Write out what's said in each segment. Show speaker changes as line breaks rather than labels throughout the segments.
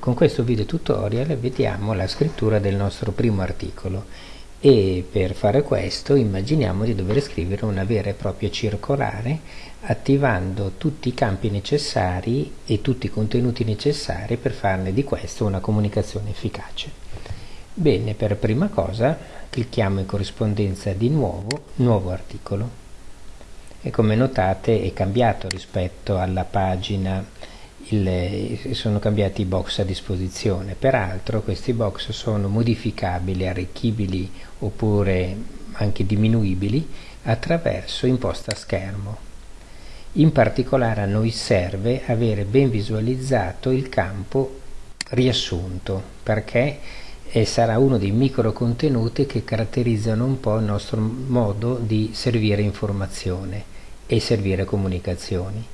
con questo video tutorial vediamo la scrittura del nostro primo articolo e per fare questo immaginiamo di dover scrivere una vera e propria circolare attivando tutti i campi necessari e tutti i contenuti necessari per farne di questo una comunicazione efficace. Bene, per prima cosa clicchiamo in corrispondenza di nuovo, nuovo articolo e come notate è cambiato rispetto alla pagina il, sono cambiati i box a disposizione. Peraltro questi box sono modificabili, arricchibili oppure anche diminuibili attraverso imposta schermo. In particolare a noi serve avere ben visualizzato il campo riassunto perché e sarà uno dei micro contenuti che caratterizzano un po' il nostro modo di servire informazione e servire comunicazioni,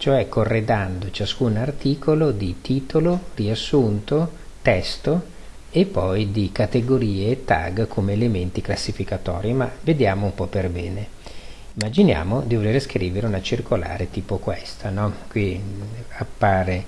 cioè corredando ciascun articolo di titolo, riassunto, testo e poi di categorie e tag come elementi classificatori, ma vediamo un po' per bene. Immaginiamo di voler scrivere una circolare tipo questa, no? qui appare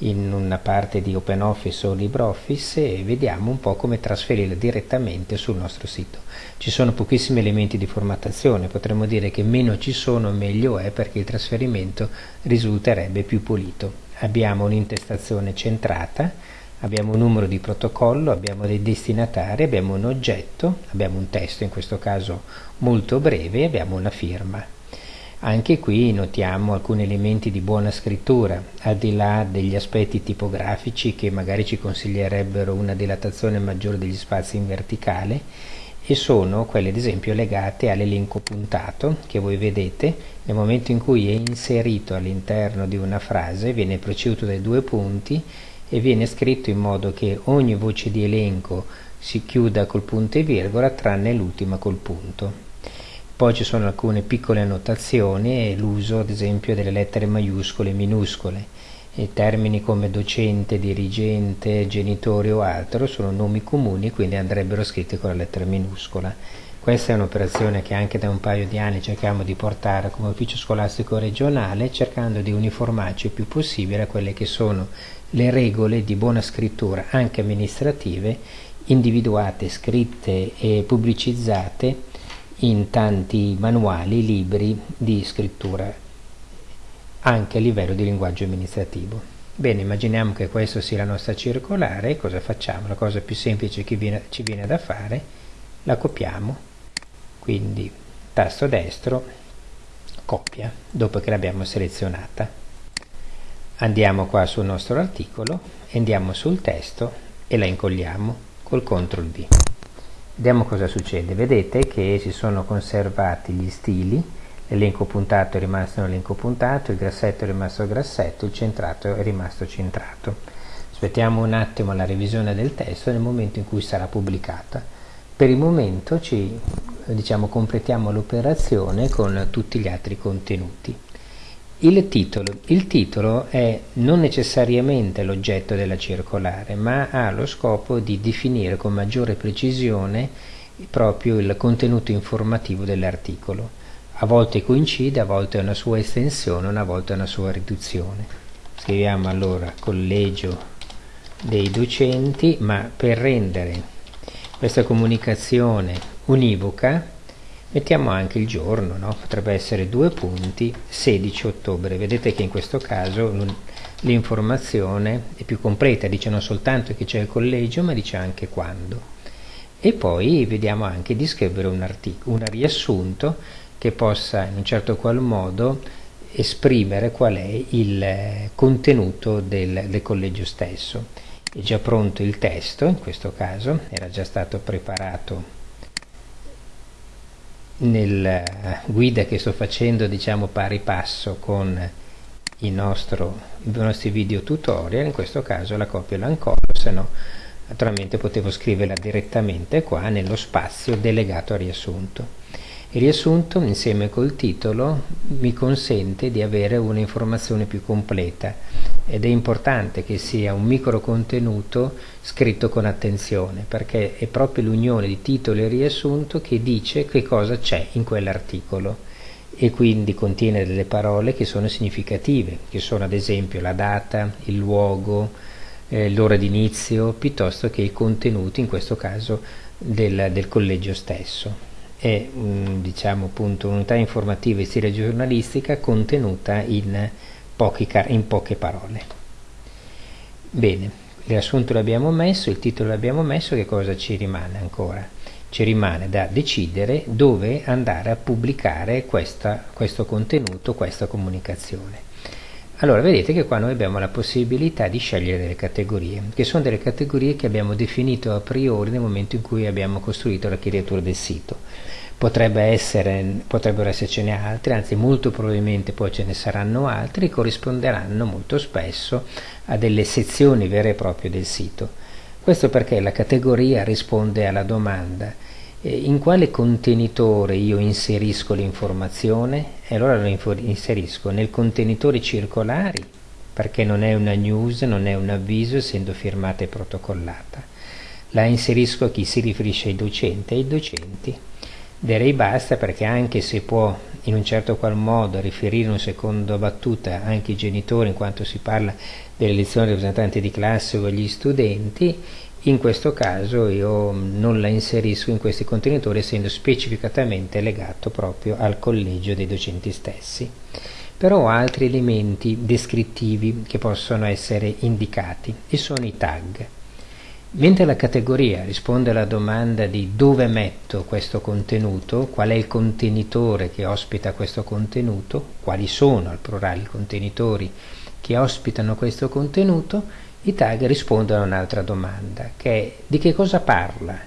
in una parte di OpenOffice o LibreOffice e vediamo un po' come trasferirla direttamente sul nostro sito. Ci sono pochissimi elementi di formattazione, potremmo dire che meno ci sono meglio è perché il trasferimento risulterebbe più pulito. Abbiamo un'intestazione centrata, abbiamo un numero di protocollo, abbiamo dei destinatari, abbiamo un oggetto, abbiamo un testo in questo caso molto breve e abbiamo una firma. Anche qui notiamo alcuni elementi di buona scrittura, al di là degli aspetti tipografici che magari ci consiglierebbero una dilatazione maggiore degli spazi in verticale e sono quelle ad esempio legate all'elenco puntato che voi vedete nel momento in cui è inserito all'interno di una frase viene preceduto dai due punti e viene scritto in modo che ogni voce di elenco si chiuda col punto e virgola tranne l'ultima col punto. Poi ci sono alcune piccole annotazioni e l'uso ad esempio delle lettere maiuscole e minuscole. E termini come docente, dirigente, genitore o altro sono nomi comuni quindi andrebbero scritti con la lettera minuscola. Questa è un'operazione che anche da un paio di anni cerchiamo di portare come ufficio scolastico regionale cercando di uniformarci il più possibile a quelle che sono le regole di buona scrittura anche amministrative individuate, scritte e pubblicizzate in tanti manuali, libri di scrittura, anche a livello di linguaggio amministrativo. Bene, immaginiamo che questa sia la nostra circolare, cosa facciamo? La cosa più semplice che viene, ci viene da fare, la copiamo, quindi tasto destro, copia, dopo che l'abbiamo selezionata. Andiamo qua sul nostro articolo, andiamo sul testo e la incolliamo col CTRL V. Vediamo cosa succede. Vedete che si sono conservati gli stili, l'elenco puntato è rimasto nell'elenco puntato, il grassetto è rimasto grassetto, il centrato è rimasto centrato. Aspettiamo un attimo la revisione del testo nel momento in cui sarà pubblicata. Per il momento ci diciamo, completiamo l'operazione con tutti gli altri contenuti. Il titolo. il titolo è non necessariamente l'oggetto della circolare, ma ha lo scopo di definire con maggiore precisione proprio il contenuto informativo dell'articolo. A volte coincide, a volte è una sua estensione, una volta è una sua riduzione. Scriviamo allora collegio dei docenti, ma per rendere questa comunicazione univoca mettiamo anche il giorno no? potrebbe essere due punti 16 ottobre. Vedete che in questo caso l'informazione è più completa dice non soltanto che c'è il collegio ma dice anche quando. E poi vediamo anche di scrivere un, un riassunto che possa in un certo qual modo esprimere qual è il contenuto del, del collegio stesso. È già pronto il testo in questo caso era già stato preparato nella guida che sto facendo diciamo pari passo con il nostro, i nostri video tutorial in questo caso la copia e l'incollo se no naturalmente potevo scriverla direttamente qua nello spazio delegato al riassunto. Il riassunto insieme col titolo mi consente di avere un'informazione più completa ed è importante che sia un micro contenuto scritto con attenzione perché è proprio l'unione di titolo e riassunto che dice che cosa c'è in quell'articolo e quindi contiene delle parole che sono significative, che sono ad esempio la data, il luogo, eh, l'ora d'inizio piuttosto che i contenuti, in questo caso del, del collegio stesso. È un, diciamo, appunto, un'unità informativa in stile giornalistica contenuta in, pochi, in poche parole. Bene, il riassunto l'abbiamo messo, il titolo l'abbiamo messo, che cosa ci rimane ancora? Ci rimane da decidere dove andare a pubblicare questa, questo contenuto, questa comunicazione. Allora vedete che qua noi abbiamo la possibilità di scegliere delle categorie, che sono delle categorie che abbiamo definito a priori nel momento in cui abbiamo costruito l'architettura del sito. Potrebbe essere, potrebbero essercene altre, anzi molto probabilmente poi ce ne saranno altre, che corrisponderanno molto spesso a delle sezioni vere e proprie del sito. Questo perché la categoria risponde alla domanda in quale contenitore io inserisco l'informazione? E allora lo inserisco nel contenitore circolari, perché non è una news, non è un avviso, essendo firmata e protocollata. La inserisco a chi si riferisce ai docenti, ai docenti. Direi basta perché anche se può in un certo qual modo riferire un secondo battuta anche i genitori in quanto si parla delle lezioni rappresentanti di classe o agli studenti, in questo caso io non la inserisco in questi contenitori essendo specificatamente legato proprio al collegio dei docenti stessi. Però ho altri elementi descrittivi che possono essere indicati e sono i tag. Mentre la categoria risponde alla domanda di dove metto questo contenuto, qual è il contenitore che ospita questo contenuto, quali sono al plurale i contenitori che ospitano questo contenuto, i tag rispondono a un'altra domanda, che è di che cosa parla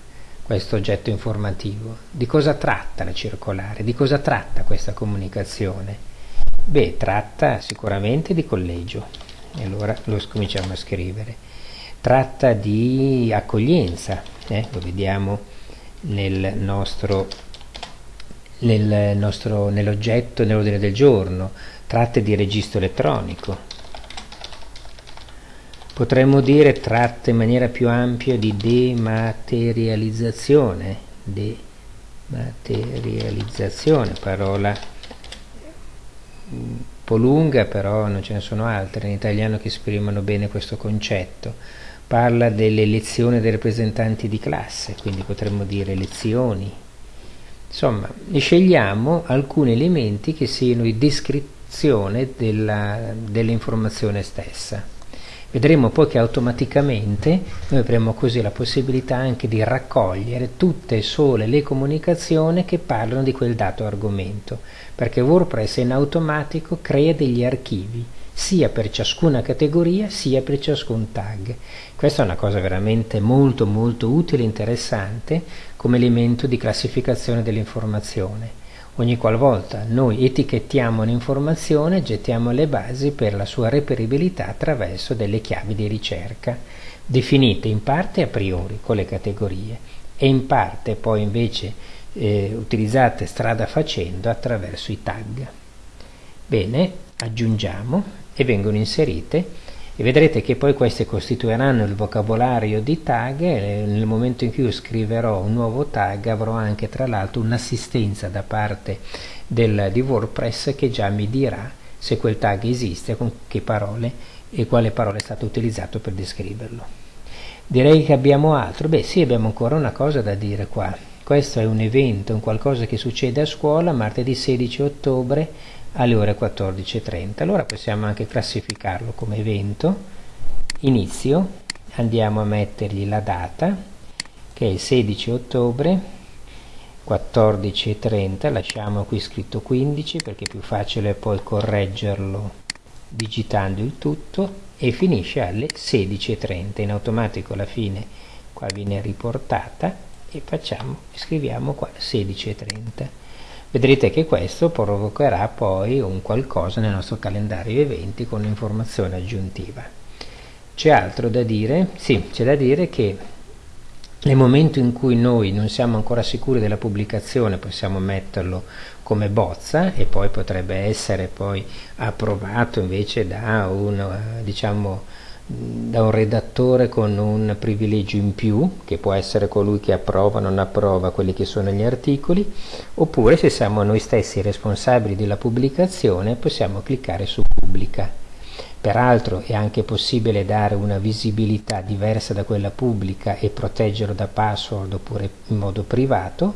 questo oggetto informativo, di cosa tratta la circolare, di cosa tratta questa comunicazione. Beh, tratta sicuramente di collegio, e allora lo cominciamo a scrivere. Tratta di accoglienza, eh? lo vediamo nel nostro, nel nostro, nell'oggetto, nell'ordine del giorno, tratta di registro elettronico, Potremmo dire tratta in maniera più ampia di dematerializzazione, dematerializzazione, parola un po' lunga però non ce ne sono altre in italiano che esprimono bene questo concetto. Parla delle lezioni dei rappresentanti di classe, quindi potremmo dire lezioni. Insomma, scegliamo alcuni elementi che siano di descrizione dell'informazione stessa. Vedremo poi che automaticamente noi avremo così la possibilità anche di raccogliere tutte e sole le comunicazioni che parlano di quel dato argomento, perché WordPress in automatico crea degli archivi sia per ciascuna categoria sia per ciascun tag. Questa è una cosa veramente molto molto utile e interessante come elemento di classificazione dell'informazione Ogni qualvolta noi etichettiamo un'informazione, gettiamo le basi per la sua reperibilità attraverso delle chiavi di ricerca, definite in parte a priori con le categorie e in parte poi invece eh, utilizzate strada facendo attraverso i tag. Bene, aggiungiamo e vengono inserite e vedrete che poi queste costituiranno il vocabolario di tag e nel momento in cui io scriverò un nuovo tag avrò anche tra l'altro un'assistenza da parte del, di WordPress che già mi dirà se quel tag esiste, con che parole e quale parola è stato utilizzato per descriverlo. Direi che abbiamo altro, beh sì abbiamo ancora una cosa da dire qua, questo è un evento, un qualcosa che succede a scuola martedì 16 ottobre alle ore 14.30. Allora possiamo anche classificarlo come evento. Inizio, andiamo a mettergli la data, che è il 16 ottobre, 14.30, lasciamo qui scritto 15 perché è più facile poi correggerlo digitando il tutto. E finisce alle 16.30 in automatico alla fine qua viene riportata. E facciamo scriviamo qua 16.30 Vedrete che questo provocherà poi un qualcosa nel nostro calendario eventi con un'informazione aggiuntiva. C'è altro da dire? Sì, c'è da dire che nel momento in cui noi non siamo ancora sicuri della pubblicazione possiamo metterlo come bozza e poi potrebbe essere poi approvato invece da un eh, diciamo da un redattore con un privilegio in più, che può essere colui che approva o non approva quelli che sono gli articoli, oppure se siamo noi stessi responsabili della pubblicazione possiamo cliccare su pubblica. Peraltro è anche possibile dare una visibilità diversa da quella pubblica e proteggerlo da password oppure in modo privato,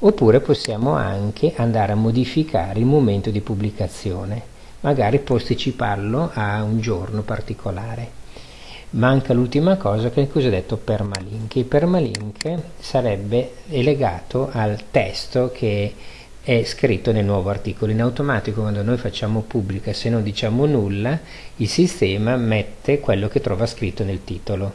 oppure possiamo anche andare a modificare il momento di pubblicazione, magari posticiparlo a un giorno particolare. Manca l'ultima cosa che è il cosiddetto permalink. Il permalink sarebbe legato al testo che è scritto nel nuovo articolo. In automatico quando noi facciamo pubblica, se non diciamo nulla, il sistema mette quello che trova scritto nel titolo.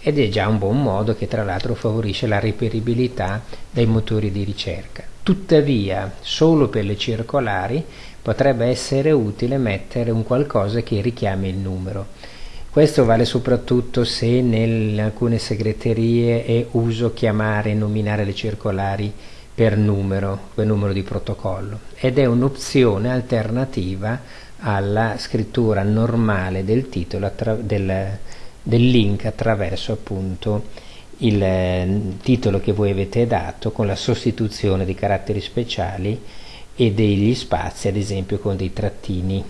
Ed è già un buon modo che tra l'altro favorisce la reperibilità dai motori di ricerca. Tuttavia, solo per le circolari potrebbe essere utile mettere un qualcosa che richiami il numero. Questo vale soprattutto se in alcune segreterie è uso chiamare e nominare le circolari per numero, per numero di protocollo ed è un'opzione alternativa alla scrittura normale del titolo del, del link attraverso appunto il eh, titolo che voi avete dato con la sostituzione di caratteri speciali e degli spazi ad esempio con dei trattini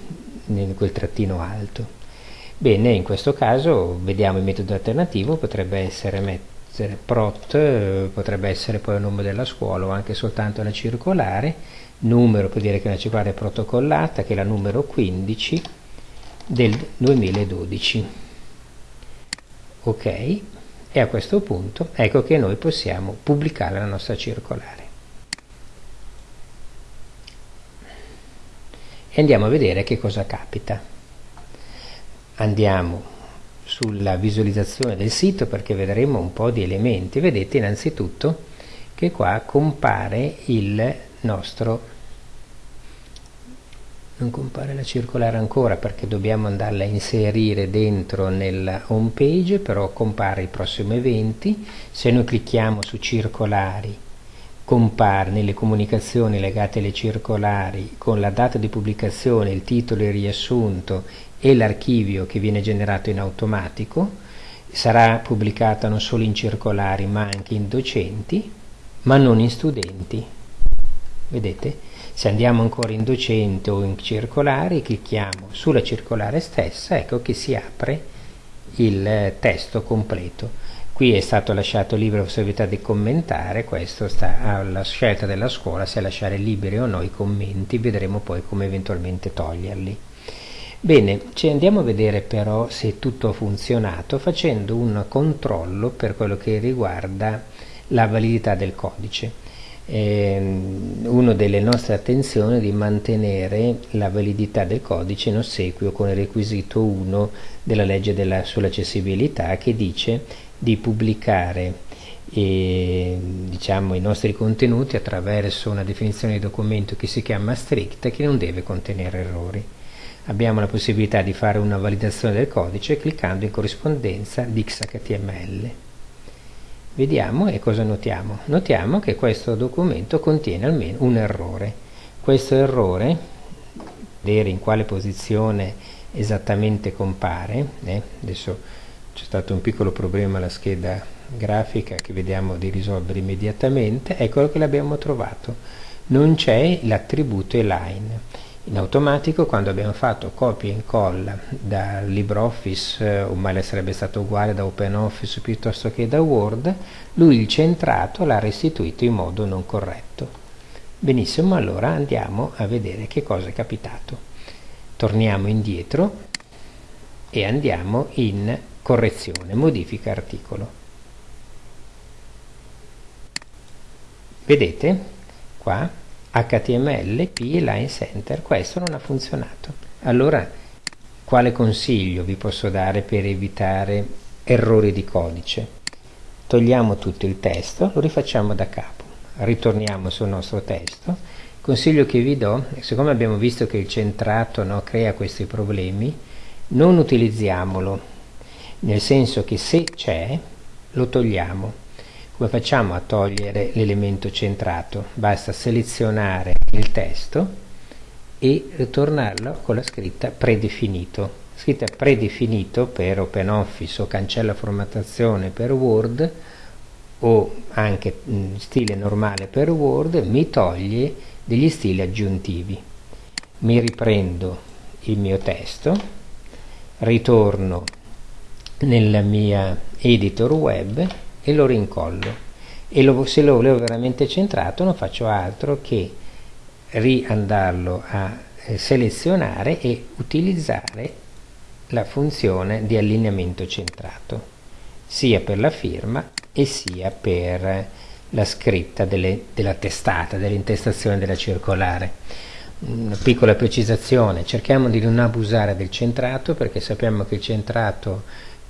quel trattino alto bene in questo caso vediamo il metodo alternativo potrebbe essere mettere prot, eh, potrebbe essere poi il nome della scuola o anche soltanto la circolare, numero può dire che è una circolare protocollata che è la numero 15 del 2012. Ok, e a questo punto ecco che noi possiamo pubblicare la nostra circolare. E andiamo a vedere che cosa capita. Andiamo sulla visualizzazione del sito perché vedremo un po' di elementi. Vedete innanzitutto che qua compare il nostro non compare la circolare ancora perché dobbiamo andarla a inserire dentro nella home page però compare i prossimi eventi se noi clicchiamo su circolari compare nelle comunicazioni legate alle circolari con la data di pubblicazione, il titolo e il riassunto e l'archivio che viene generato in automatico, sarà pubblicata non solo in circolari ma anche in docenti, ma non in studenti. Vedete? Se andiamo ancora in docente o in circolari, clicchiamo sulla circolare stessa, ecco che si apre il testo completo. Qui è stato lasciato libero possibilità di commentare, questo sta alla scelta della scuola se lasciare liberi o no i commenti, vedremo poi come eventualmente toglierli. Bene, ci andiamo a vedere però se tutto ha funzionato facendo un controllo per quello che riguarda la validità del codice. Eh, una delle nostre attenzioni è di mantenere la validità del codice in ossequio con il requisito 1 della legge della, sull'accessibilità che dice di pubblicare eh, diciamo, i nostri contenuti attraverso una definizione di documento che si chiama strict e che non deve contenere errori abbiamo la possibilità di fare una validazione del codice cliccando in corrispondenza di XHTML. Vediamo e cosa notiamo? Notiamo che questo documento contiene almeno un errore. Questo errore, vedere in quale posizione esattamente compare, eh, adesso c'è stato un piccolo problema alla scheda grafica che vediamo di risolvere immediatamente, eccolo che l'abbiamo trovato. Non c'è l'attributo align in automatico quando abbiamo fatto copia e incolla da LibreOffice eh, o male sarebbe stato uguale da OpenOffice piuttosto che da Word lui il centrato l'ha restituito in modo non corretto. Benissimo allora andiamo a vedere che cosa è capitato. Torniamo indietro e andiamo in correzione modifica articolo vedete qua HTML, P Line Center. Questo non ha funzionato. Allora, quale consiglio vi posso dare per evitare errori di codice? Togliamo tutto il testo, lo rifacciamo da capo. Ritorniamo sul nostro testo. Il consiglio che vi do, siccome abbiamo visto che il centrato no, crea questi problemi, non utilizziamolo, nel senso che se c'è, lo togliamo come facciamo a togliere l'elemento centrato? Basta selezionare il testo e ritornarlo con la scritta predefinito. Scritta predefinito per OpenOffice o cancella formattazione per Word o anche in stile normale per Word mi toglie degli stili aggiuntivi. Mi riprendo il mio testo ritorno nella mia editor web e lo rincollo e lo, se lo volevo veramente centrato non faccio altro che riandarlo a eh, selezionare e utilizzare la funzione di allineamento centrato sia per la firma e sia per la scritta delle, della testata, dell'intestazione della circolare. Una piccola precisazione, cerchiamo di non abusare del centrato perché sappiamo che il centrato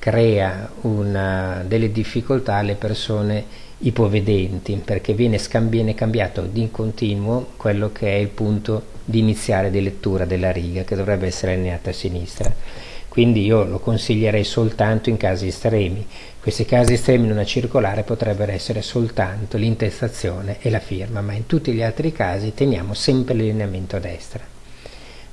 crea una, delle difficoltà alle persone ipovedenti perché viene, viene cambiato di continuo quello che è il punto di iniziare di lettura della riga che dovrebbe essere allineata a sinistra. Quindi io lo consiglierei soltanto in casi estremi. Questi casi estremi in una circolare potrebbero essere soltanto l'intestazione e la firma ma in tutti gli altri casi teniamo sempre l'allineamento a destra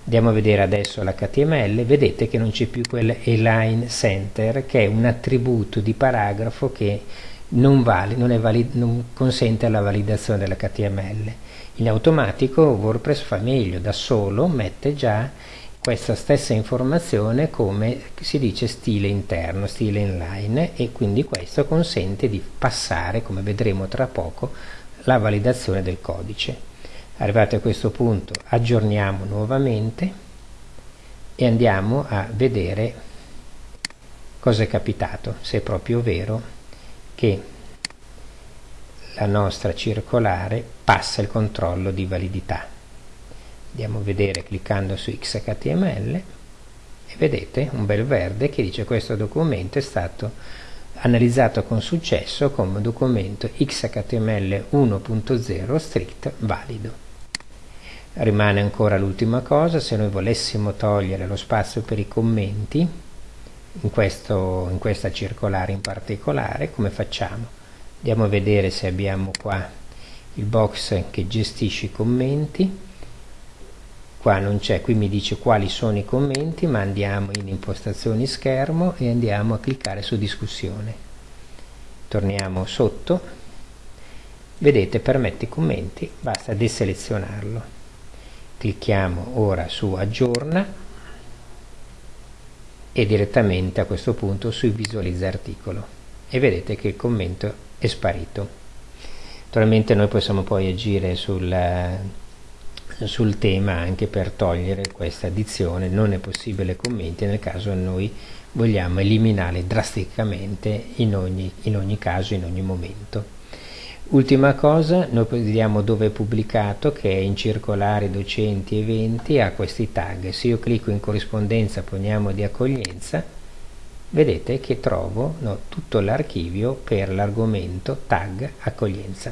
andiamo a vedere adesso l'HTML vedete che non c'è più quel align center che è un attributo di paragrafo che non, vale, non, valid, non consente la validazione dell'HTML. In automatico WordPress fa meglio, da solo mette già questa stessa informazione come si dice stile interno, stile inline e quindi questo consente di passare, come vedremo tra poco, la validazione del codice. Arrivati a questo punto aggiorniamo nuovamente e andiamo a vedere cosa è capitato, se è proprio vero che la nostra circolare passa il controllo di validità. Andiamo a vedere cliccando su XHTML e vedete un bel verde che dice questo documento è stato analizzato con successo come documento XHTML 1.0 strict valido. Rimane ancora l'ultima cosa, se noi volessimo togliere lo spazio per i commenti, in, questo, in questa circolare in particolare come facciamo? Andiamo a vedere se abbiamo qua il box che gestisce i commenti. Qua non c'è qui mi dice quali sono i commenti ma andiamo in impostazioni schermo e andiamo a cliccare su discussione. Torniamo sotto. Vedete permette commenti basta deselezionarlo clicchiamo ora su aggiorna e direttamente a questo punto su visualizza articolo e vedete che il commento è sparito. Naturalmente noi possiamo poi agire sul, sul tema anche per togliere questa addizione non è possibile commenti nel caso noi vogliamo eliminare drasticamente in ogni, in ogni caso in ogni momento Ultima cosa, noi vediamo dove è pubblicato, che è in circolari docenti eventi, ha questi tag. Se io clicco in corrispondenza, poniamo di accoglienza, vedete che trovo no, tutto l'archivio per l'argomento tag accoglienza.